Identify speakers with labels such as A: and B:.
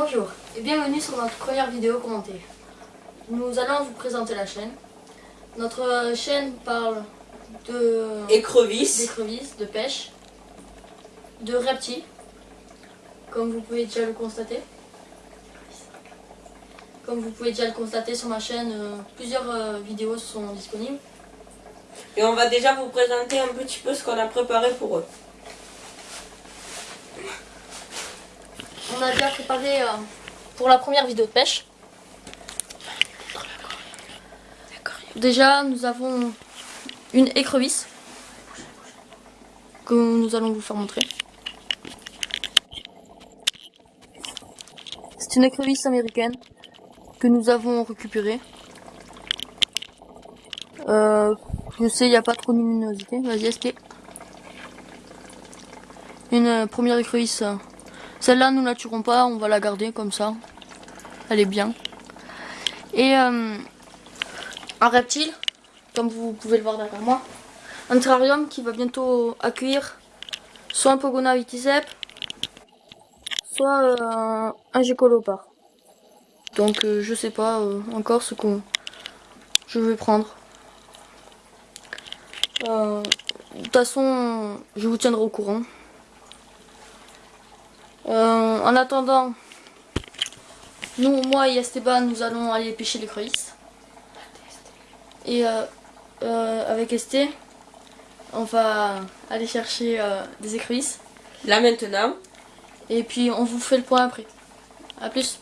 A: Bonjour et bienvenue sur notre première vidéo commentée. Nous allons vous présenter la chaîne. Notre chaîne parle de
B: Écrevisse.
A: d'écrevisses, de pêche, de reptiles, comme vous pouvez déjà le constater. Comme vous pouvez déjà le constater sur ma chaîne, euh, plusieurs euh, vidéos sont disponibles.
B: Et on va déjà vous présenter un petit peu ce qu'on a préparé pour eux.
A: On a déjà préparé euh, pour la première vidéo de pêche. Déjà, nous avons une écrevisse que nous allons vous faire montrer. C'est une écrevisse américaine que nous avons récupérée. Euh, je sais, il n'y a pas trop de luminosité. Vas-y, est Une euh, première écrevisse. Celle-là, nous la tuerons pas, on va la garder comme ça. Elle est bien. Et euh, un reptile, comme vous pouvez le voir derrière moi. Un terrarium qui va bientôt accueillir soit un Pogona viticep, soit euh, un gécolopard. Donc euh, je sais pas encore ce que je vais prendre. De toute façon, je vous tiendrai au courant. Euh, en attendant, nous, moi et Esteban, nous allons aller pêcher les crevisses. Et euh, euh, avec Esté, on va aller chercher des écrevisses.
B: Là maintenant,
A: Et puis on vous fait le point après. A plus